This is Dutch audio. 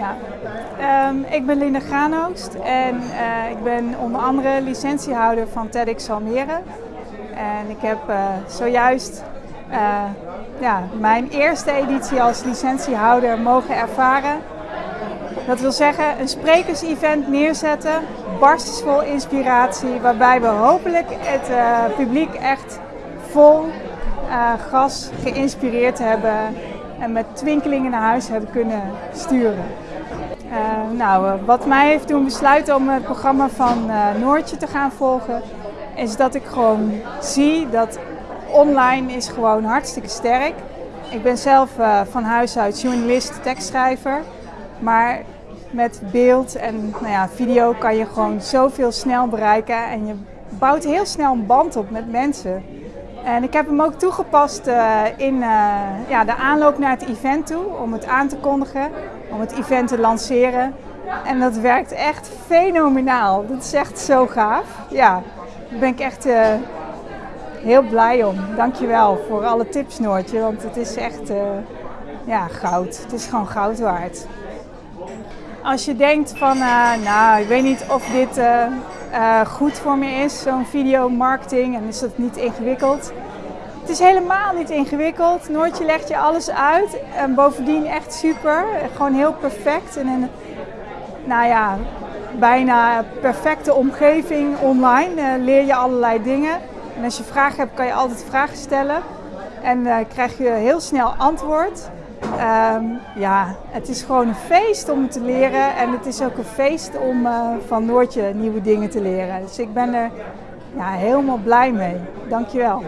Ja. Ehm, ik ben Linda Graanoogst en eh, ik ben onder andere licentiehouder van TEDx Almere. En ik heb uh, zojuist uh, ja, mijn eerste editie als licentiehouder mogen ervaren. Dat wil zeggen een sprekersevent neerzetten, barstensvol inspiratie, waarbij we hopelijk het publiek echt vol gas geïnspireerd hebben en met twinkelingen naar huis hebben kunnen sturen. Uh, nou, eh, wat mij heeft doen besluiten om het programma van uh, Noortje te gaan volgen, is dat ik gewoon zie dat online is gewoon hartstikke sterk. Ik ben zelf van huis uit journalist, tekstschrijver, maar met beeld en nou ja, video kan je gewoon zoveel snel bereiken en je bouwt heel snel een band op met mensen. En ik heb hem ook toegepast in ja, de aanloop naar het event toe, om het aan te kondigen, om het event te lanceren. En dat werkt echt fenomenaal. Dat is echt zo gaaf. Ja, daar ben ik echt uh, heel blij om. Dankjewel voor alle tips Noortje, want het is echt ja, goud. Het is gewoon goud waard. Als je denkt van, nou, ik weet niet of dit goed voor me is, zo'n videomarketing, en is dat niet ingewikkeld. Het is helemaal niet ingewikkeld. Noortje legt je alles uit en bovendien echt super. Gewoon heel perfect en een, nou ja, bijna perfecte omgeving online. Uh, leer je allerlei dingen. En als je vragen hebt, kan je altijd vragen stellen. En uh, krijg je heel snel antwoord. Um, ja, het is gewoon een feest om te leren en het is ook een feest om uh, van Noortje nieuwe dingen te leren. Dus ik ben er ja, helemaal blij mee. Dankjewel.